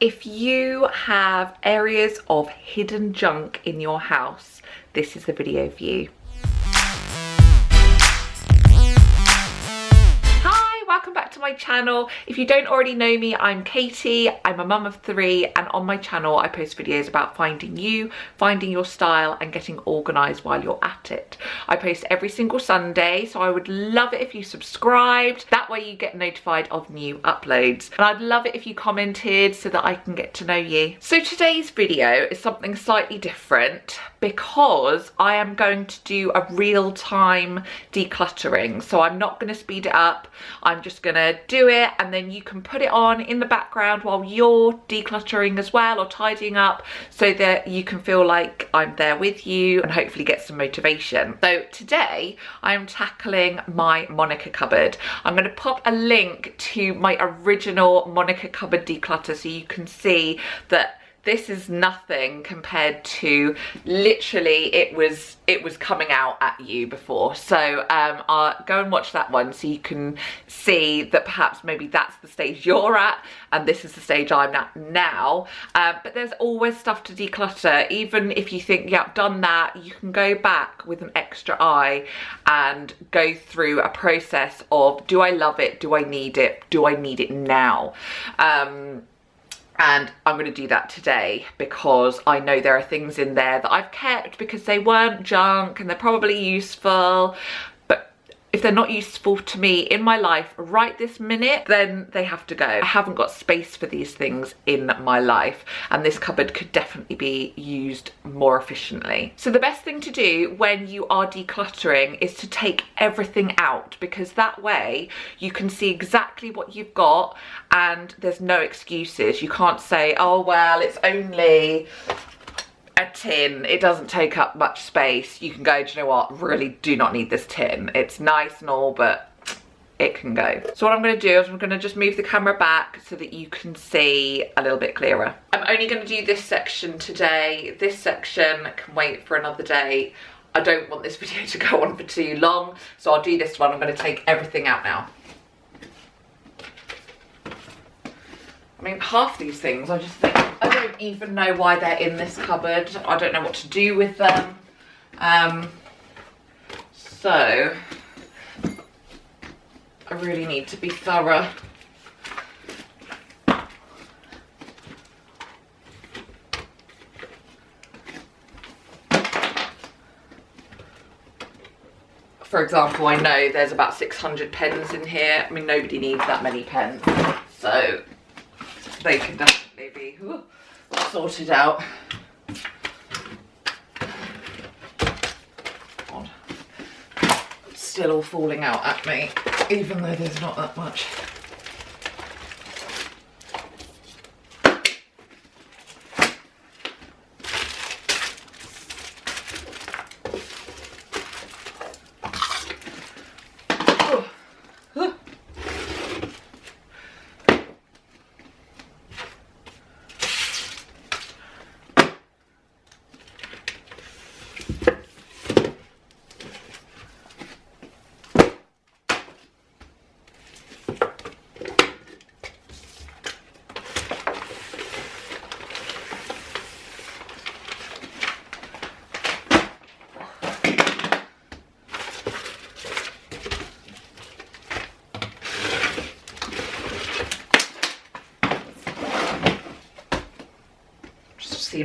If you have areas of hidden junk in your house, this is the video for you. My channel. If you don't already know me, I'm Katie. I'm a mum of three and on my channel I post videos about finding you, finding your style and getting organised while you're at it. I post every single Sunday so I would love it if you subscribed. That way you get notified of new uploads. And I'd love it if you commented so that I can get to know you. So today's video is something slightly different because I am going to do a real-time decluttering. So I'm not going to speed it up. I'm just going to do it and then you can put it on in the background while you're decluttering as well or tidying up so that you can feel like I'm there with you and hopefully get some motivation. So today I'm tackling my Monica cupboard. I'm going to pop a link to my original Monica cupboard declutter so you can see that this is nothing compared to literally it was it was coming out at you before. So um I'll go and watch that one so you can see that perhaps maybe that's the stage you're at and this is the stage I'm at now. Uh, but there's always stuff to declutter. Even if you think yeah I've done that you can go back with an extra eye and go through a process of do I love it? Do I need it? Do I need it now? Um and I'm going to do that today because I know there are things in there that I've kept because they weren't junk and they're probably useful if they're not useful to me in my life right this minute, then they have to go. I haven't got space for these things in my life and this cupboard could definitely be used more efficiently. So the best thing to do when you are decluttering is to take everything out because that way you can see exactly what you've got and there's no excuses. You can't say, oh, well, it's only a tin. It doesn't take up much space. You can go do you know what? Really do not need this tin. It's nice and all but it can go. So what i'm going to do is i'm going to just move the camera back so that you can see a little bit clearer. I'm only going to do this section today. This section can wait for another day. I don't want this video to go on for too long so i'll do this one. I'm going to take everything out now mean, half these things I just think I don't even know why they're in this cupboard. I don't know what to do with them. Um, so, I really need to be thorough. For example, I know there's about 600 pens in here. I mean, nobody needs that many pens. So, they can definitely be sorted out. God. Still all falling out at me, even though there's not that much.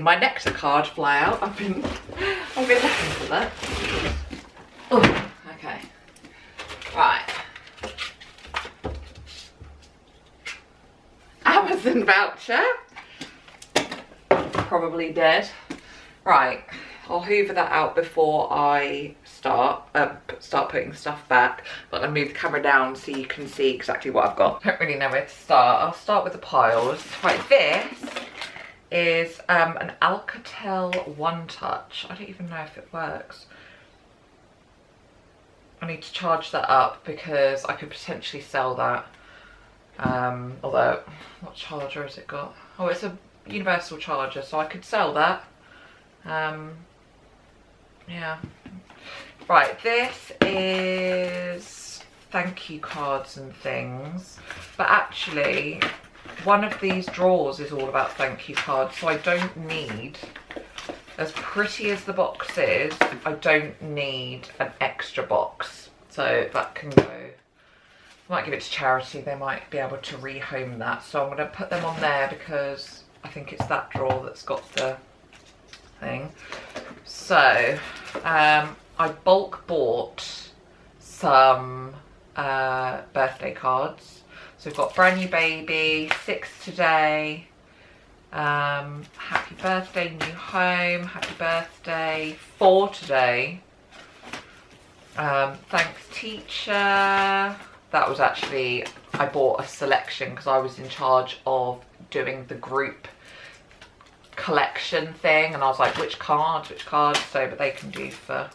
My nectar card fly out. I've been, I've been looking for that. Oh, okay. Right. Amazon voucher. Probably dead. Right. I'll hoover that out before I start uh, start putting stuff back but I'll move the camera down so you can see exactly what I've got. I don't really know where to start. I'll start with the piles. Right, this is um, an Alcatel One Touch. I don't even know if it works. I need to charge that up because I could potentially sell that. Um, although, what charger has it got? Oh, it's a universal charger, so I could sell that. Um, yeah. Right, this is thank you cards and things. But actually, one of these drawers is all about thank you cards, so I don't need, as pretty as the box is, I don't need an extra box. So that can go, I might give it to charity, they might be able to rehome that. So I'm going to put them on there because I think it's that drawer that's got the thing. So um, I bulk bought some uh, birthday cards. So we've got brand new baby, six today, um, happy birthday, new home, happy birthday, four today. Um, thanks teacher. That was actually, I bought a selection because I was in charge of doing the group collection thing and I was like which cards which cards so but they can do for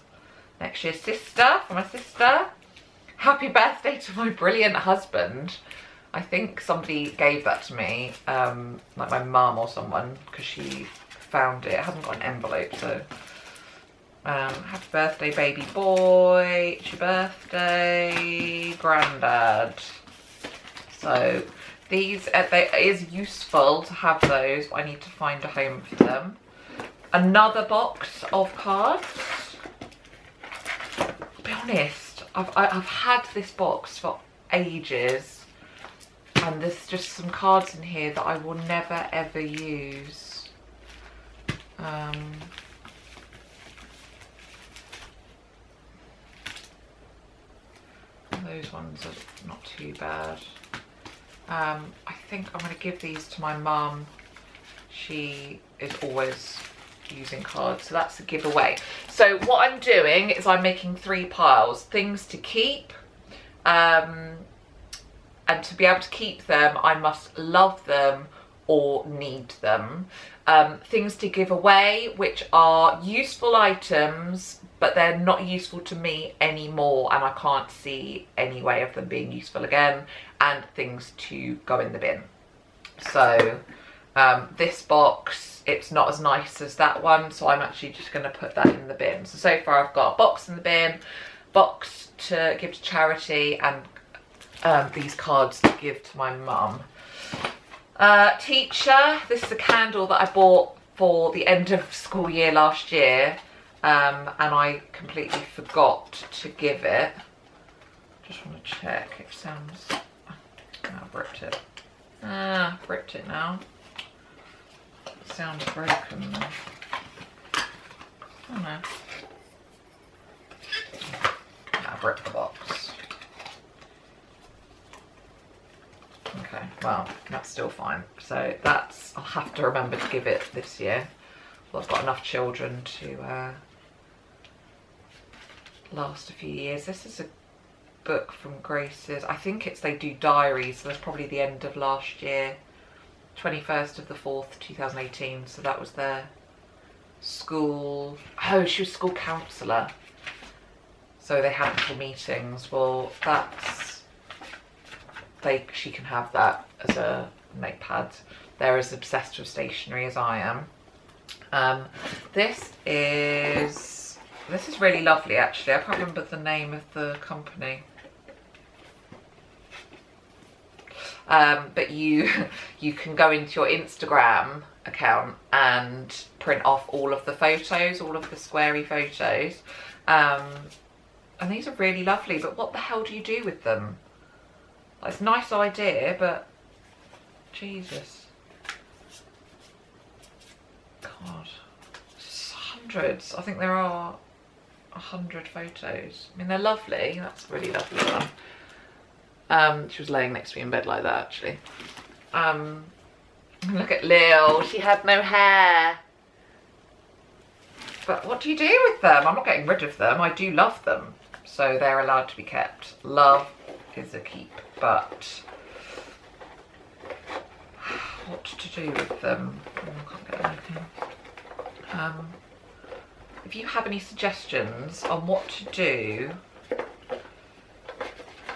next year's sister for my sister happy birthday to my brilliant husband I think somebody gave that to me um like my mum or someone because she found it I haven't got an envelope so um happy birthday baby boy it's your birthday granddad so these, uh, they, it is useful to have those, but I need to find a home for them. Another box of cards. Be honest, I've, I, have had this box for ages. And there's just some cards in here that I will never ever use. Um, those ones are not too bad. Um, I think I'm going to give these to my mum. She is always using cards, so that's a giveaway. So what I'm doing is I'm making three piles. Things to keep, um, and to be able to keep them, I must love them or need them. Um, things to give away, which are useful items, but they're not useful to me anymore and I can't see any way of them being useful again and things to go in the bin. So um, this box, it's not as nice as that one, so I'm actually just going to put that in the bin. So, so far I've got a box in the bin, box to give to charity and um, these cards to give to my mum. Uh, teacher, this is a candle that I bought for the end of school year last year um, and I completely forgot to give it. Just want to check, it sounds I've ripped it. Ah, ripped it now. Sounds broken. Oh no. I've ripped the box. Okay, well, that's still fine. So that's, I'll have to remember to give it this year. Well, I've got enough children to uh, last a few years. This is a book from Grace's. I think it's they do diaries, so that's probably the end of last year. 21st of the 4th, 2018. So that was their school. Oh, she was school counsellor. So they had little meetings. Well, that's they. She can have that as a notepad. They're as obsessed with stationery as I am. Um, this is this is really lovely actually. I can't remember the name of the company. um, but you you can go into your Instagram account and print off all of the photos, all of the squarey photos. Um, and these are really lovely, but what the hell do you do with them? It's a nice idea, but Jesus. God, hundreds. I think there are a hundred photos. I mean, they're lovely. That's really lovely one. Um, she was laying next to me in bed like that, actually. Um, look at Lil, she had no hair. But what do you do with them? I'm not getting rid of them. I do love them. So they're allowed to be kept. Love is a keep, but what to do with them? Oh, um, if you have any suggestions on what to do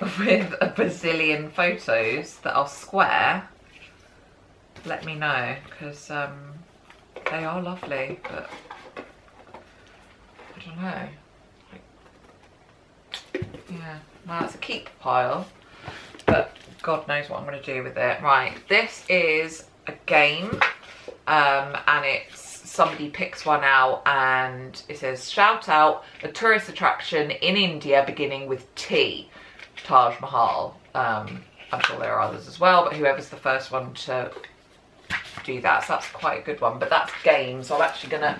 with a bazillion photos that are square, let me know because um, they are lovely, but I don't know. Yeah, well, it's a keep pile, but God knows what I'm going to do with it. Right, this is a game um, and it's somebody picks one out and it says shout out a tourist attraction in India beginning with T, Taj Mahal. Um, I'm sure there are others as well, but whoever's the first one to do that. So that's quite a good one, but that's games. So I'm actually gonna,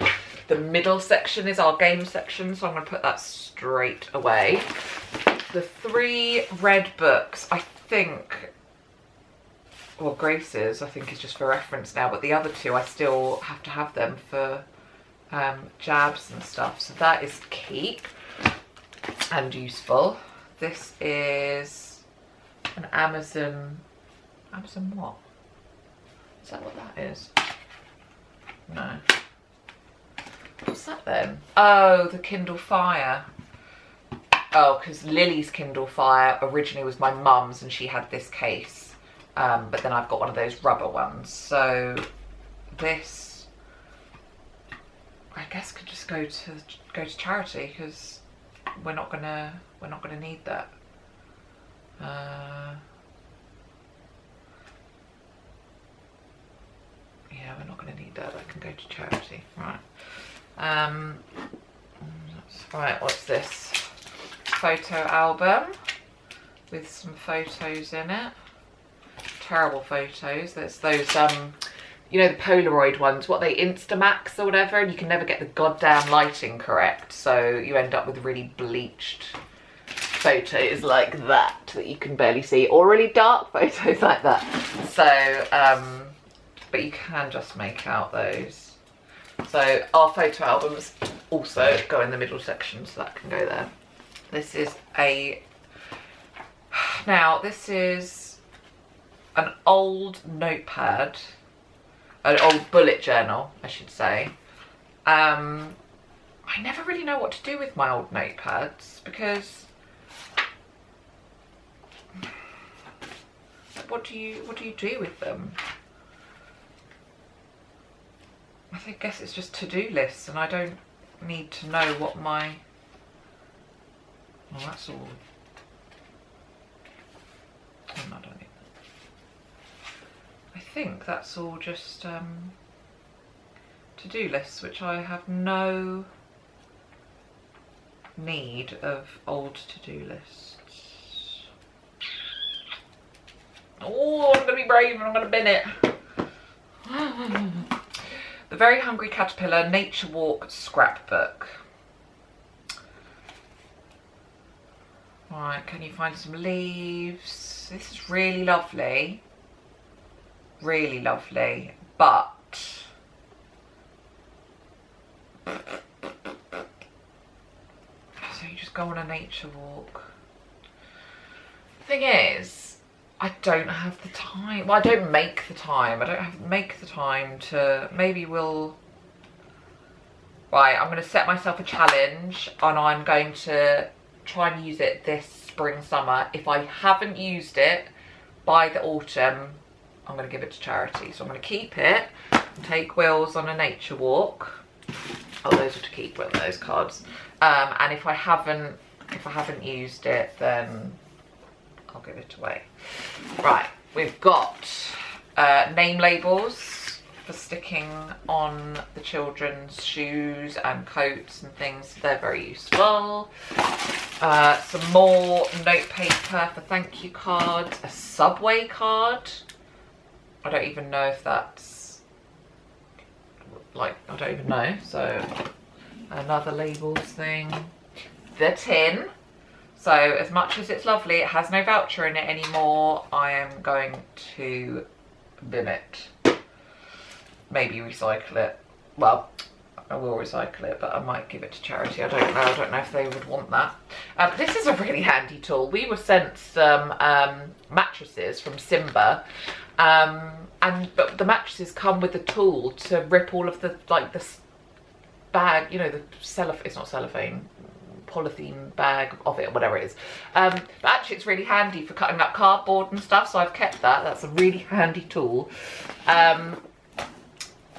the middle section is our game section. So I'm gonna put that straight away. The three red books, I think, well Grace's I think is just for reference now, but the other two I still have to have them for um, jabs and stuff. So that is keep and useful. This is an Amazon, Amazon what? Is that what that is? No. What's that then? Oh, the Kindle Fire. Oh, because Lily's Kindle Fire originally was my mum's and she had this case. Um, but then I've got one of those rubber ones. So this, I guess could just go to go to charity because we're not gonna we're not gonna need that. Uh, yeah, we're not to need that. I can go to charity. Right. Um, right, what's this? Photo album with some photos in it. Terrible photos. There's those, um, you know, the Polaroid ones, what they Instamax or whatever, and you can never get the goddamn lighting correct. So you end up with really bleached photos like that that you can barely see or really dark photos like that. So, um, but you can just make out those. So our photo albums also go in the middle section, so that can go there. This is a, now this is an old notepad, an old bullet journal, I should say. Um, I never really know what to do with my old notepads because what do you what do you do with them? I guess it's just to-do lists and I don't need to know what my... Well, that's all... No, I don't need I think that's all just um, to-do lists, which I have no need of old to-do lists. Oh, I'm going to be brave and I'm going to bin it. The Very Hungry Caterpillar Nature Walk Scrapbook. Right, can you find some leaves? This is really lovely. Really lovely. But... So you just go on a nature walk. The thing is, I don't have the time. Well, I don't make the time. I don't have make the time to, maybe we'll, right, I'm going to set myself a challenge and I'm going to try and use it this spring, summer. If I haven't used it by the autumn, I'm going to give it to charity. So I'm going to keep it take Wills on a nature walk. Oh, those are to keep with those cards. Um, and if I haven't, if I haven't used it, then I'll give it away. Right, we've got uh, name labels for sticking on the children's shoes and coats and things. They're very useful. Uh, some more note paper for thank you cards. A Subway card. I don't even know if that's like, I don't even know. So another labels thing. The tin so as much as it's lovely, it has no voucher in it anymore. I am going to bin it. Maybe recycle it. Well, I will recycle it, but I might give it to charity. I don't know. I don't know if they would want that. Um, this is a really handy tool. We were sent some um, mattresses from Simba. Um, and but the mattresses come with a tool to rip all of the like the bag, you know, the cellophane, it's not cellophane, polythene bag of it, or whatever it is. Um, but actually it's really handy for cutting up cardboard and stuff, so I've kept that. That's a really handy tool. Um,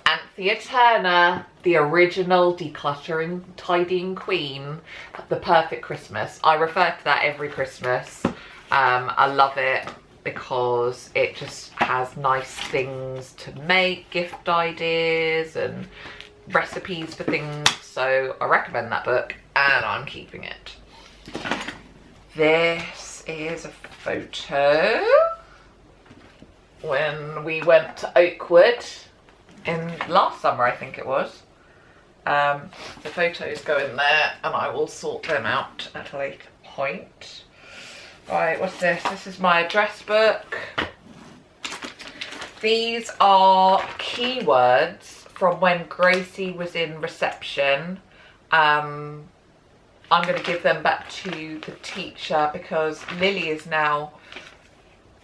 Anthea Turner, the original decluttering, tidying queen, the perfect Christmas. I refer to that every Christmas. Um, I love it because it just has nice things to make, gift ideas and recipes for things. So I recommend that book and I'm keeping it. This is a photo when we went to Oakwood in last summer, I think it was. Um, the photos go in there and I will sort them out at a later point. Right, what's this? This is my address book. These are keywords from when Gracie was in reception. Um, I'm going to give them back to the teacher because Lily is now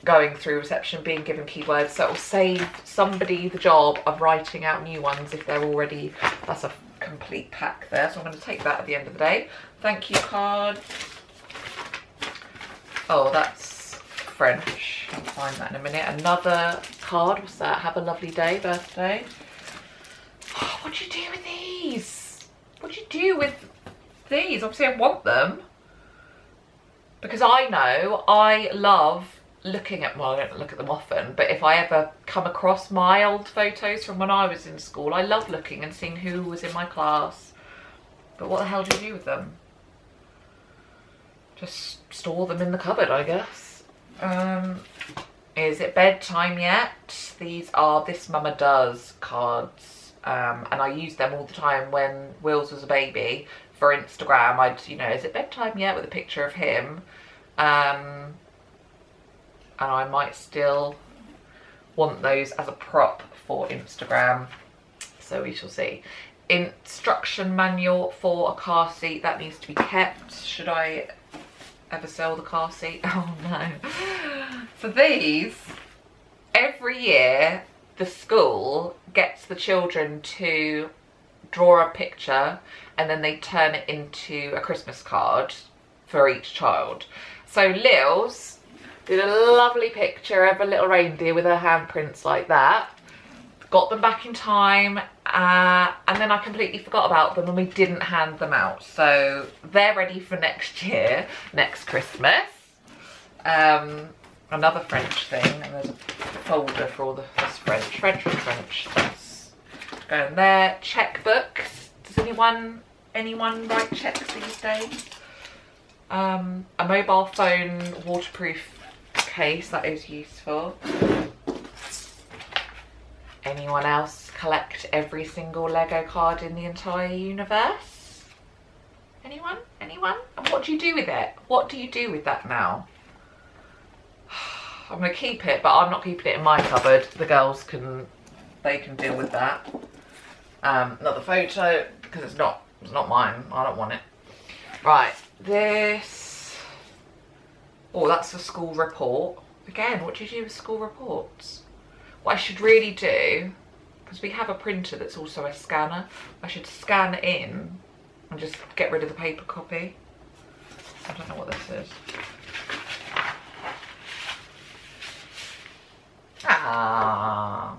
going through reception being given keywords so it will save somebody the job of writing out new ones if they're already that's a complete pack there. So I'm going to take that at the end of the day. Thank you card. Oh that's French. I'll find that in a minute. Another card what's that? Have a lovely day birthday. Oh, what do you do with these? What do you do with these? Obviously I want them. Because I know I love looking at, well, I don't look at them often, but if I ever come across my old photos from when I was in school, I love looking and seeing who was in my class. But what the hell do you do with them? Just store them in the cupboard, I guess. Um, is it bedtime yet? These are This Mama Does cards. Um, and I used them all the time when Wills was a baby for Instagram. I'd, you know, is it bedtime yet with a picture of him? Um, and I might still want those as a prop for Instagram. So we shall see. Instruction manual for a car seat. That needs to be kept. Should I ever sell the car seat? Oh no. For these every year the school gets the children to draw a picture and then they turn it into a Christmas card for each child. So Lils did a lovely picture of a little reindeer with her handprints like that. Got them back in time uh, and then I completely forgot about them and we didn't hand them out. So they're ready for next year, next Christmas. Um, another French thing and there's a folder for all the French, French, French, French. That's going there. Checkbooks. Does anyone anyone write checks these days? Um, a mobile phone waterproof case that is useful. Anyone else collect every single Lego card in the entire universe? Anyone? Anyone? And what do you do with it? What do you do with that now? I'm to keep it, but I'm not keeping it in my cupboard. The girls can, they can deal with that. Um, another photo, because it's not, it's not mine. I don't want it. Right, this Oh, that's a school report. Again, what do you do with school reports? What I should really do, because we have a printer that's also a scanner, I should scan in and just get rid of the paper copy. I don't know what this is. Ah.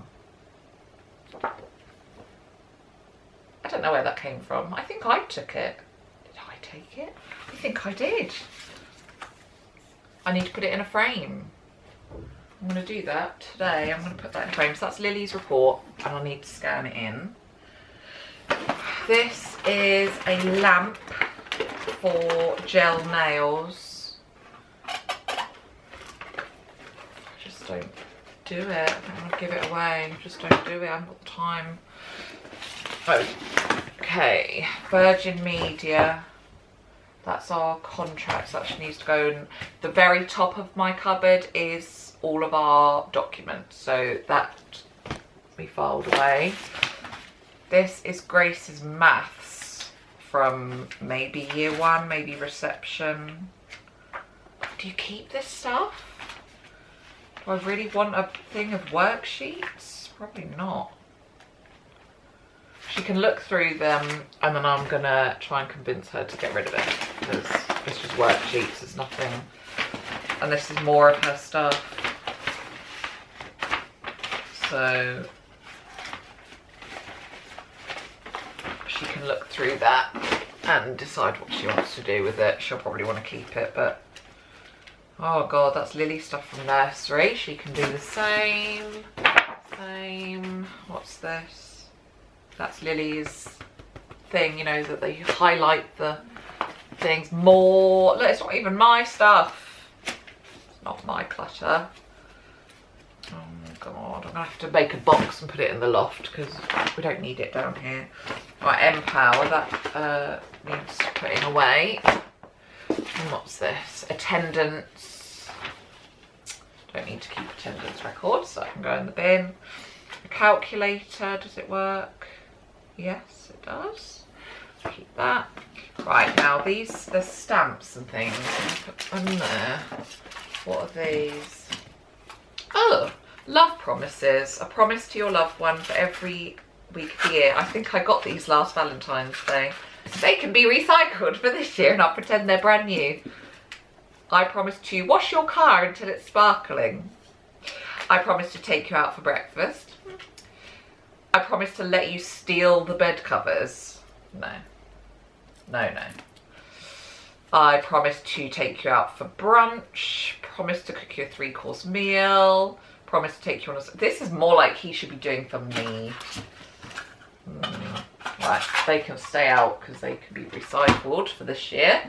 I don't know where that came from. I think I took it. Did I take it? I think I did. I need to put it in a frame. I'm going to do that today. I'm going to put that in a frame. So that's Lily's report and I need to scan it in. This is a lamp for gel nails. I just don't do it. I don't want to give it away. Just don't do it. I haven't got the time. Oh, Okay, Virgin Media that's our contracts that actually needs to go in the very top of my cupboard is all of our documents. So that we filed away. This is grace's maths from maybe year one maybe reception. Do you keep this stuff? Do i really want a thing of worksheets? Probably not. She can look through them and then I'm gonna try and convince her to get rid of it because it's just worksheets, it's nothing. And this is more of her stuff. So she can look through that and decide what she wants to do with it. She'll probably want to keep it, but Oh god, that's Lily stuff from nursery. She can do the same. Same. What's this? That's Lily's thing, you know, that they highlight the things more. Look, it's not even my stuff. It's not my clutter. Oh god, I'm gonna have to make a box and put it in the loft because we don't need it down here. Right, Empower, that uh, needs putting away. And what's this? Attendance. Don't need to keep attendance records, so I can go in the bin. A calculator, does it work? Yes, it does. Keep that. Right, now these, the stamps and things, put them there. What are these? Oh, love promises. A promise to your loved one for every week of the year. I think I got these last Valentine's Day. They can be recycled for this year and I'll pretend they're brand new. I promise to wash your car until it's sparkling. I promise to take you out for breakfast. I promise to let you steal the bed covers. No. No, no. I promise to take you out for brunch. Promise to cook you a three course meal. Promise to take you on a... This is more like he should be doing for me. Mm. Right, they can stay out because they can be recycled for this year.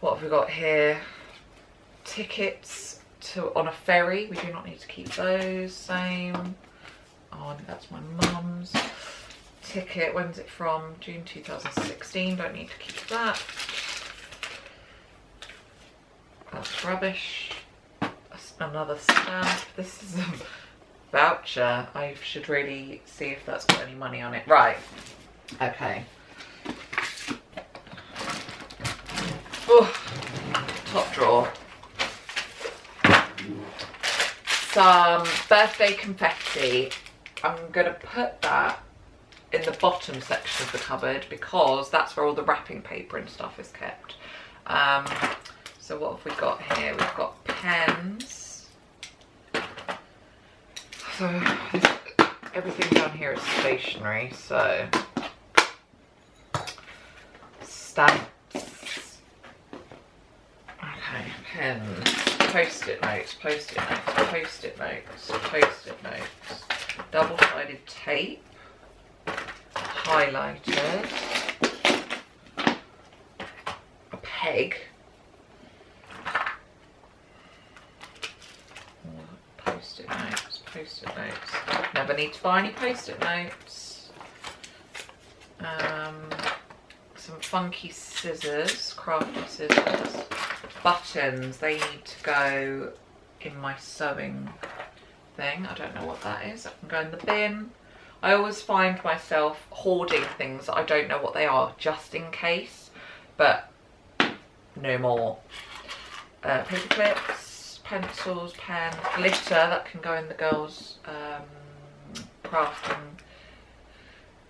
What have we got here? Tickets to on a ferry. We do not need to keep those. Same. Oh, that's my mum's ticket. When's it from? June 2016. Don't need to keep that. That's rubbish. Another stamp. This is a voucher. I should really see if that's got any money on it. Right. Okay. Oh, top drawer. Some birthday confetti. I'm going to put that in the bottom section of the cupboard because that's where all the wrapping paper and stuff is kept. Um, so what have we got here? We've got pens. So everything down here is stationery, so stamps. Okay, pens, post-it notes, post-it notes, post-it notes, post-it notes, double-sided tape, highlighters, a peg, post-it notes, post-it notes. Never need to buy any post-it notes. Um, some funky scissors, crafty scissors. Buttons, they need to go in my sewing thing. I don't know what that is. I can go in the bin. I always find myself hoarding things I don't know what they are just in case, but no more. Uh, paper clips, pencils, pen, glitter that can go in the girls' um, crafting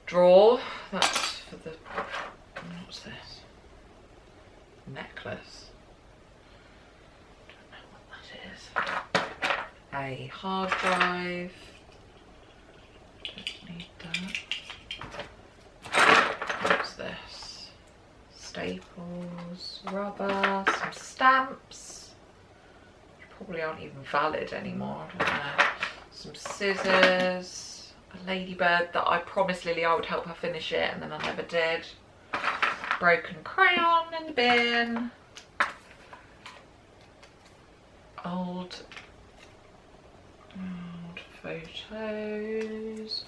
drawer. That's for the, what's this? Necklace. Don't know what that is. A hard drive need that. What's this? Staples, rubber, some stamps. Which probably aren't even valid anymore. Some scissors, a ladybird that I promised Lily I would help her finish it and then I never did. Broken crayon in the bin. Old old photos.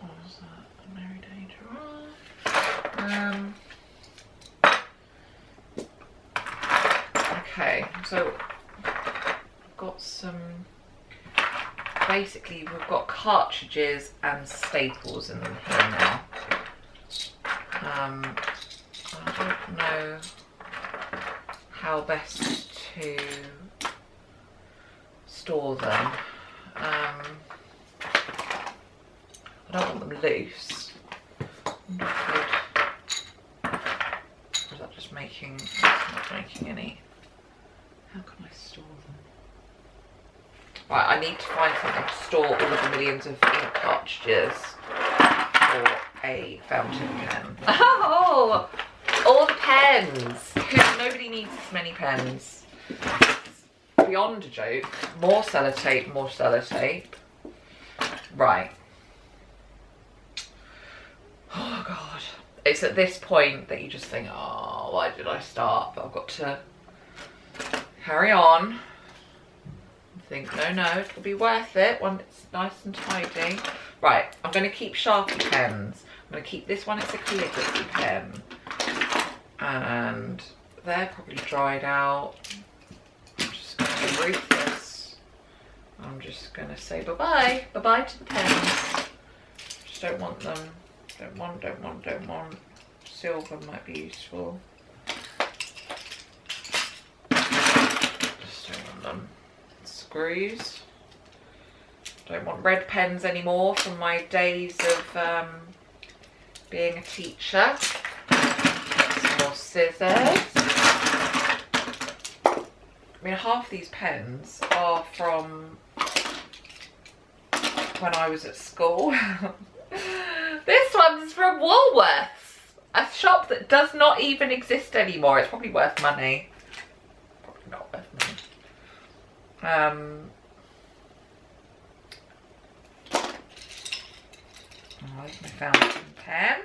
What was that? Mary Danger Um. Okay, so I've got some. Basically, we've got cartridges and staples in them here now. Um, I don't know how best to store them. Um, I don't want them loose. Or is that just making, not making any? How can I store them? Right, I need to find something to store all of the millions of ink cartridges for a fountain pen. Oh, all the pens. Nobody needs this many pens. beyond a joke. More sellotape, more sellotape. Right. Oh God. It's at this point that you just think, oh, why did I start? But I've got to carry on. Think, no, no, it'll be worth it when it's nice and tidy. Right, I'm going to keep Sharpie pens. I'm going to keep this one, it's a calligraphy pen. And they're probably dried out. I'm just going to ruthless. I'm just going to say bye-bye. Bye-bye to the pens. Just don't want them. Don't want, don't want, don't want. Silver might be useful. Just don't want them. Screws. Don't want red pens anymore from my days of um, being a teacher. Some more scissors. I mean, half these pens are from when I was at school. one's from Woolworths, a shop that does not even exist anymore. It's probably worth money. Probably not worth money. Um, there's my fountain pen.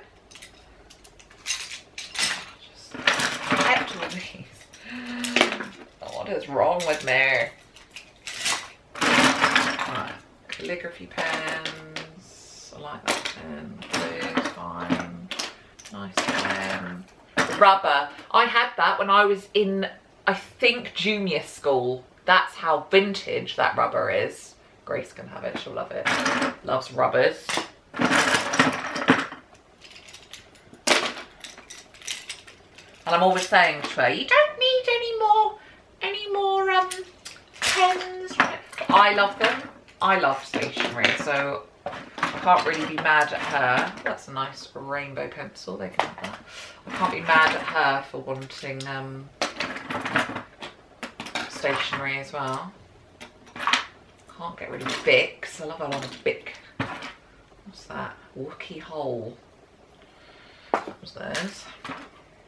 Just kept all these. What is wrong with me? Right. Calligraphy pens. Like. Blue's fine. Nice pen. Rubber. I had that when I was in, I think, junior school. That's how vintage that rubber is. Grace can have it, she'll love it. Loves rubbers. And I'm always saying to her, you don't need any more, any more um, pens. I love them. I love stationery, so can't really be mad at her. That's a nice rainbow pencil, they can have that. I can't be mad at her for wanting um, stationery as well. Can't get rid of Bics. I love a lot of Bic. What's that? Wookey Hole. What was theirs?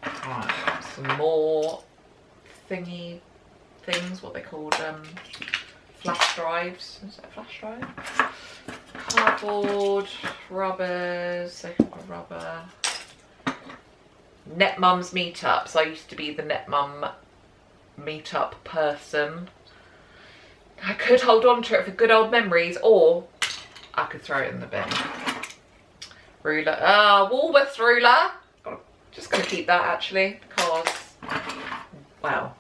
Right, some more thingy things, what they called um, flash drives. Is that a flash drive? Cardboard, rubbers, they got rubber. Netmums meetups. I used to be the Net Mum meetup person. I could hold on to it for good old memories or I could throw it in the bin. Ruler, ah, uh, Woolworths ruler. Just gonna keep that actually because, wow.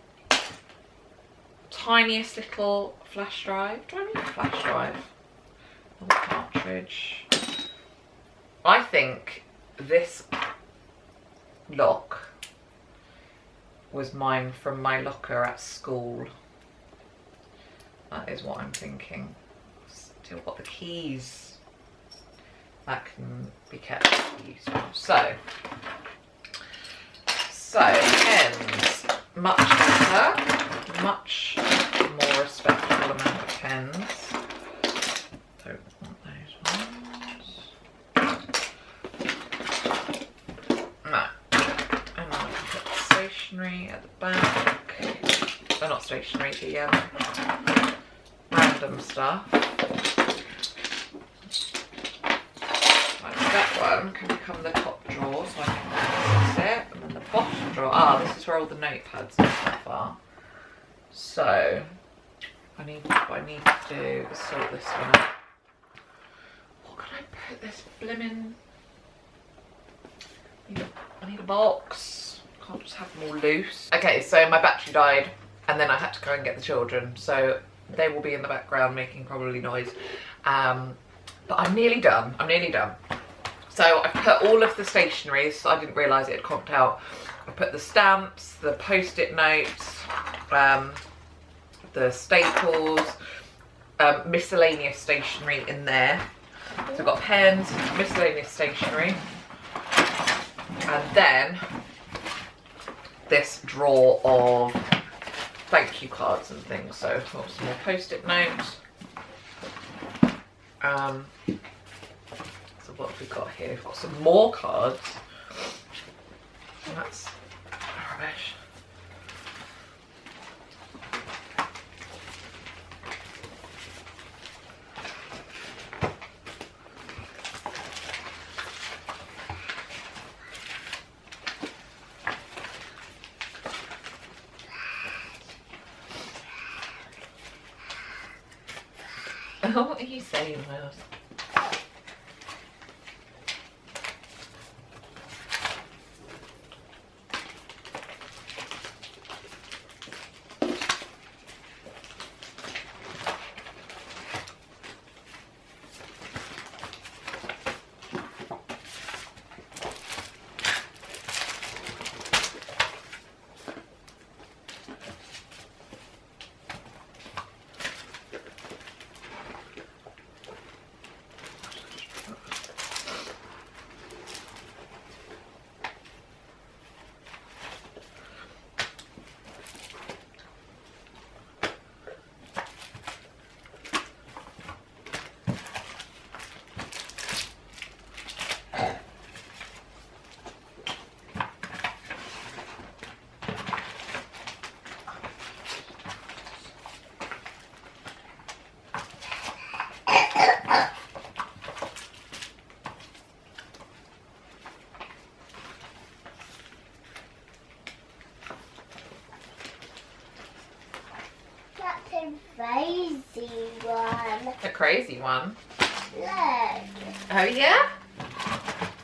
Tiniest little flash drive. Do I need a flash drive? I think this lock was mine from my locker at school. That is what I'm thinking. Still got the keys. That can be kept useful. So, so, pens, much better, much more respectable amount of pens. Don't want those ones. No. And then I can put stationery at the back. They're not stationery, the um, random stuff. Like that one can become the top drawer so I can access it bottom drawer. Ah, this is where all the notepads and stuff are. So, I need, what I need to do is sort this one out. What can I put this blimmin'... I need a box. Can't just have them all loose. Okay, so my battery died and then I had to go and get the children. So they will be in the background making probably noise. Um, but I'm nearly done. I'm nearly done. So I put all of the stationery, so I didn't realise it had conked out. I put the stamps, the post-it notes, um, the staples, um, miscellaneous stationery in there. So I've got pens, miscellaneous stationery, and then this drawer of thank you cards and things. So some more post-it notes. Um, what have we got here? We've got some more cards. That's rubbish. what are you saying, Miles? That's a crazy one. A crazy one. Look. Oh yeah?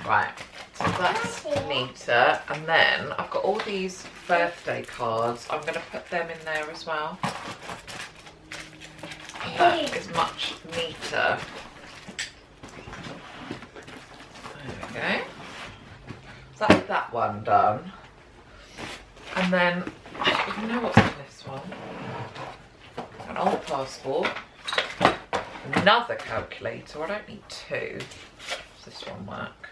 Right, so that's neater. And then I've got all these birthday cards. I'm gonna put them in there as well. And that is much neater. There we go. So that's that one done. And then, I don't even know what's in this one. An old passport. Another calculator. I don't need two. Does this one work?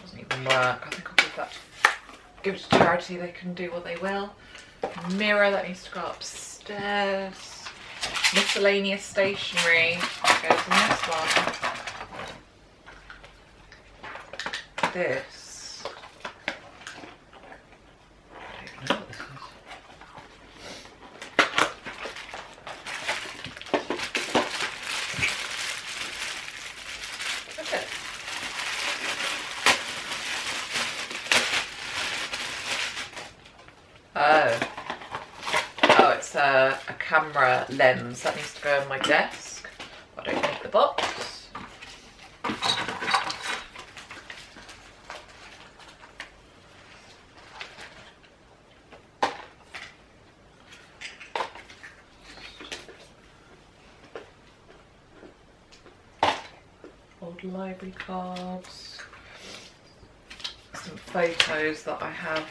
Doesn't even work. I think I'll give that give it to charity. They can do what they will. Mirror that needs to go upstairs. Miscellaneous stationery goes in this one. This. I don't know what this is. What's it? Oh. Oh, it's a, a camera my desk. I don't need the box. Old library cards. Some photos that I have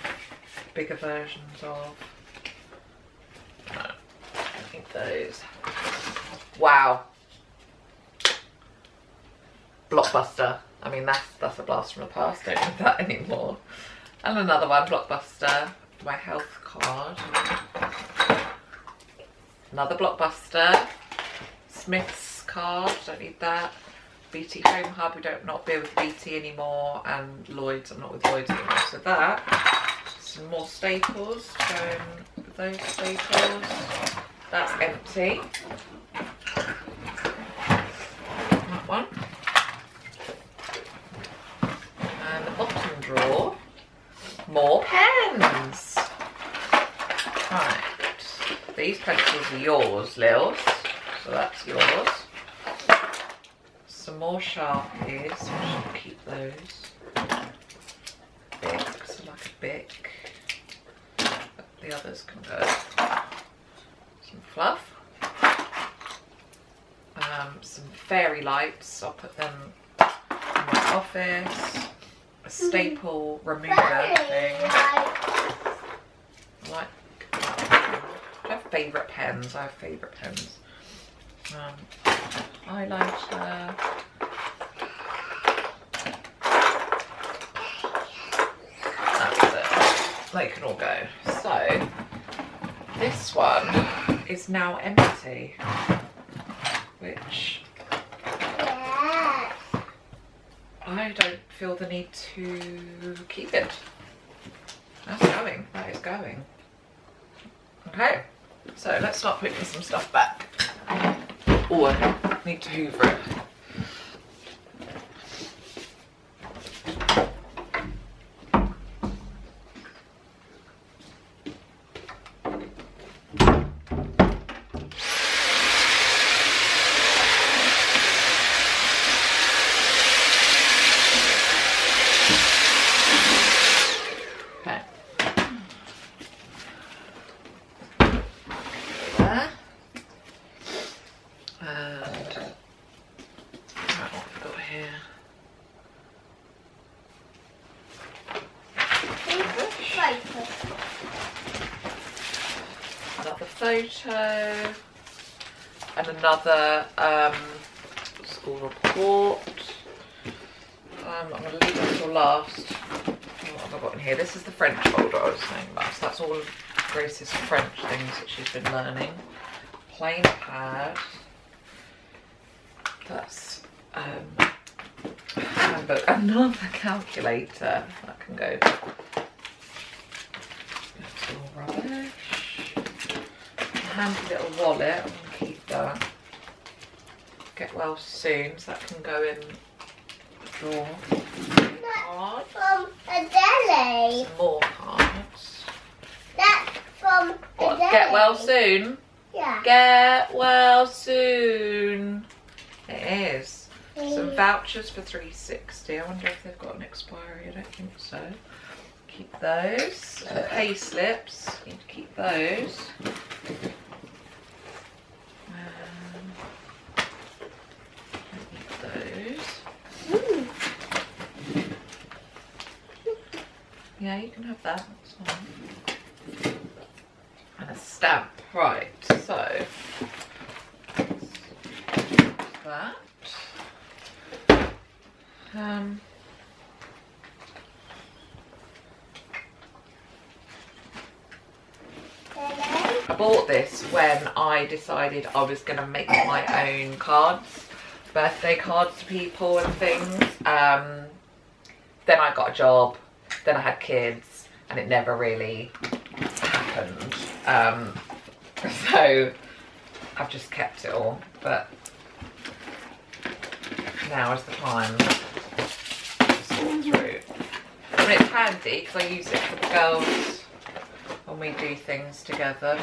bigger versions of. I think those. Wow. Blockbuster. I mean, that's that's a blast from the past. Don't need that anymore. And another one, Blockbuster. My health card. Another Blockbuster. Smith's card. Don't need that. BT Home Hub. We don't not be with BT anymore. And Lloyd's. I'm not with Lloyd's anymore. So that some more staples with those staples that's empty that one and the bottom drawer more pens right these pencils are yours Lils so that's yours some more sharpies I should keep those Bics, I like a Bic. The others can go. Some fluff. Um, some fairy lights. I'll put them in my office. Staple remover thing. Like. I have favourite pens. I have favourite pens. Um, highlighter. That's it. They can all go. So this one is now empty, which Yes. I don't feel the need to keep it. That's going. That is going. Okay. So let's start putting some stuff back. Oh, I need to hoover it. here? Focus. Another photo. And another um, school report. Um, I'm going to leave this till last. What have I got in here? This is the French folder I was saying about. So that's all Grace's French things that she's been learning. Plain pad. That's um, handbook. Another calculator that can go. That's all rubbish. A handy little wallet. I'm gonna keep that. Get well soon, so that can go in the drawer. Cards. From a deli. Some more cards. That's from What? Get well soon. Yeah. Get well soon. It is. Some vouchers for 360. I wonder if they've got an expiry. I don't think so. Keep those. Uh, pay slips. Need to keep those. Um, those. Ooh. Yeah, you can have that. And a stamp. Right. So that. Um. I bought this when I decided I was going to make my own cards, birthday cards to people and things. Um, then I got a job, then I had kids, and it never really happened. Um, so I've just kept it all, but now is the time to sort through. It's handy because I use it for the girls when we do things together.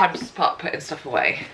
Time to start putting stuff away.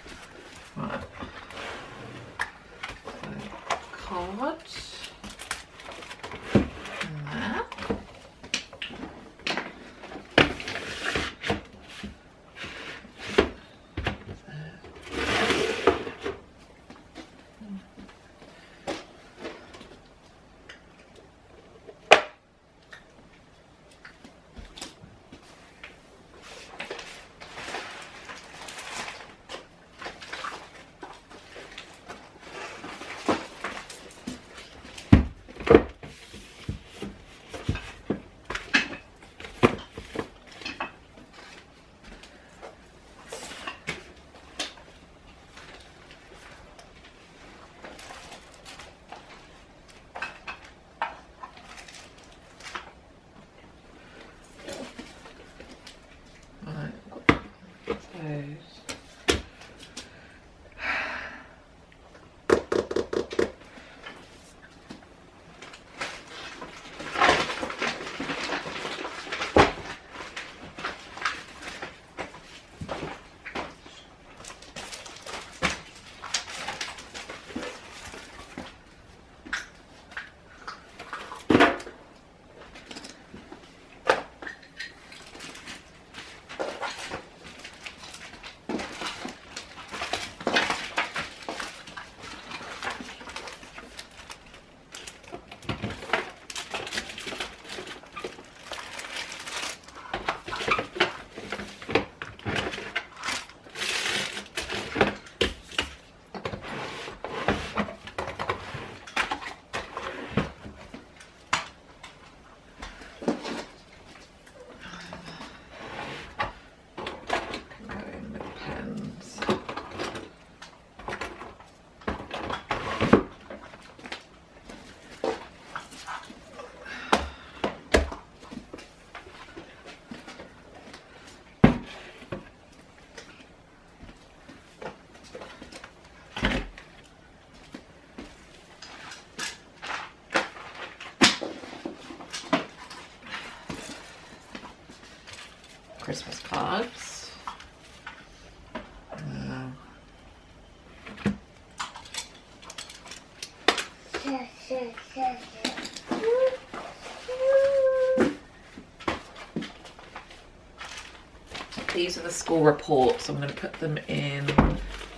These are the school reports. I'm going to put them in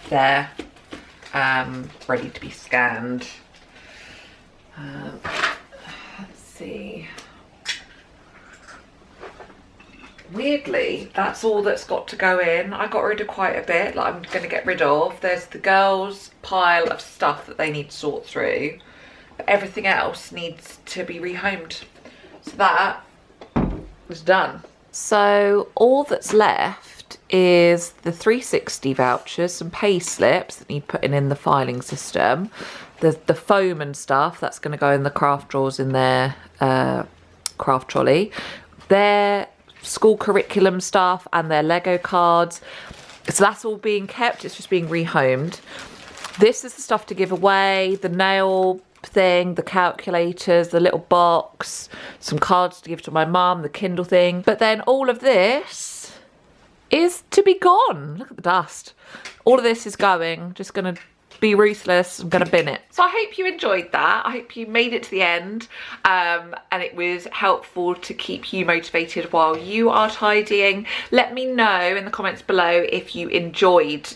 there, um, ready to be scanned. Um, let's see. Weirdly, that's all that's got to go in. I got rid of quite a bit, like I'm going to get rid of. There's the girls' pile of stuff that they need to sort through. But everything else needs to be rehomed. So that is done. So all that's left is the 360 vouchers, some pay slips that need putting in the filing system, the the foam and stuff that's going to go in the craft drawers in their uh, craft trolley, their school curriculum stuff and their Lego cards. So that's all being kept. It's just being rehomed. This is the stuff to give away. The nail thing, the calculators, the little box, some cards to give to my mum, the Kindle thing. But then all of this is to be gone. Look at the dust. All of this is going. Just to be ruthless. I'm to bin it. So I hope you enjoyed that. I hope you made it to the end um, and it was helpful to keep you motivated while you are tidying. Let me know in the comments below if you enjoyed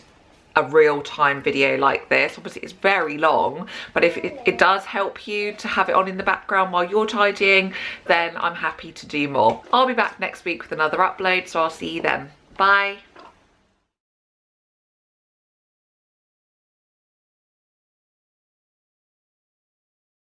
a real-time video like this. Obviously it's very long but if it, it, does help you to have it on in the background while you're tidying then i'm happy to do more. I'll be back next week with another upload so i'll see you then. Bye